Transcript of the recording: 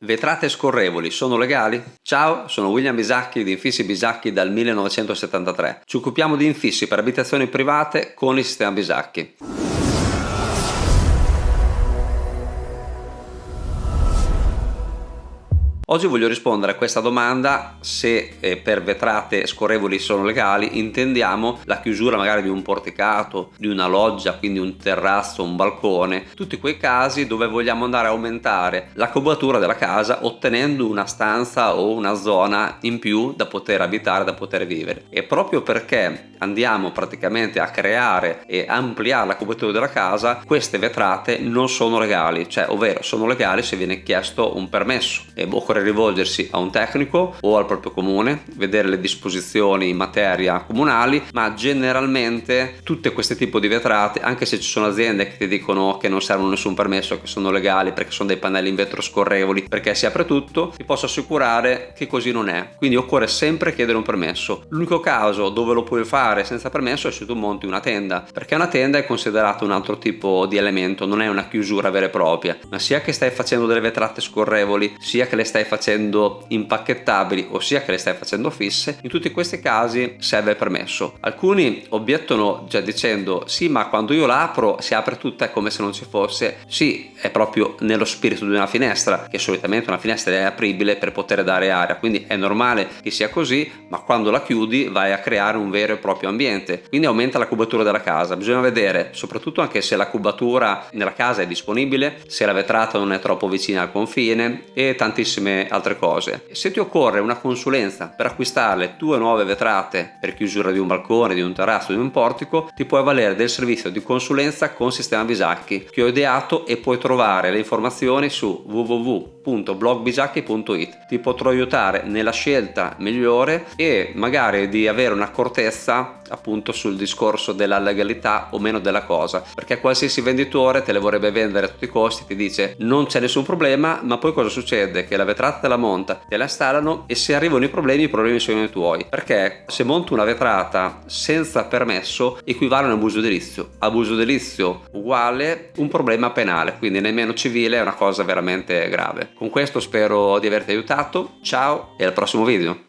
Vetrate scorrevoli sono legali? Ciao, sono William Bisacchi di Infissi Bisacchi dal 1973. Ci occupiamo di infissi per abitazioni private con il sistema Bisacchi. Oggi voglio rispondere a questa domanda se eh, per vetrate scorrevoli sono legali intendiamo la chiusura magari di un porticato, di una loggia, quindi un terrazzo, un balcone, tutti quei casi dove vogliamo andare a aumentare la cubatura della casa ottenendo una stanza o una zona in più da poter abitare, da poter vivere. E proprio perché andiamo praticamente a creare e ampliare la cubatura della casa, queste vetrate non sono legali, cioè ovvero sono legali se viene chiesto un permesso e occorre rivolgersi a un tecnico o al proprio comune, vedere le disposizioni in materia comunali, ma generalmente tutte queste tipi di vetrate, anche se ci sono aziende che ti dicono che non servono nessun permesso, che sono legali perché sono dei pannelli in vetro scorrevoli, perché si apre tutto, ti posso assicurare che così non è. Quindi occorre sempre chiedere un permesso. L'unico caso dove lo puoi fare senza permesso è se tu monti una tenda, perché una tenda è considerata un altro tipo di elemento, non è una chiusura vera e propria, ma sia che stai facendo delle vetrate scorrevoli, sia che le stai facendo impacchettabili ossia che le stai facendo fisse in tutti questi casi serve il permesso. Alcuni obiettano già dicendo sì ma quando io la apro si apre tutta come se non ci fosse sì è proprio nello spirito di una finestra che solitamente una finestra è apribile per poter dare aria quindi è normale che sia così ma quando la chiudi vai a creare un vero e proprio ambiente. Quindi aumenta la cubatura della casa. Bisogna vedere soprattutto anche se la cubatura nella casa è disponibile se la vetrata non è troppo vicina al confine e tantissime altre cose. Se ti occorre una consulenza per acquistare le tue nuove vetrate per chiusura di un balcone, di un terrazzo, di un portico, ti puoi avvalere del servizio di consulenza con Sistema Bisacchi che ho ideato e puoi trovare le informazioni su www.blogbisacchi.it. Ti potrò aiutare nella scelta migliore e magari di avere un'accortezza appunto sul discorso della legalità o meno della cosa. Perché qualsiasi venditore te le vorrebbe vendere a tutti i costi ti dice non c'è nessun problema ma poi cosa succede? Che la vetrata te la monta te la installano e se arrivano i problemi i problemi sono i tuoi. Perché se monto una vetrata senza permesso equivale a un abuso edilizio abuso edilizio uguale un problema penale quindi nemmeno civile è una cosa veramente grave. Con questo spero di averti aiutato. Ciao e al prossimo video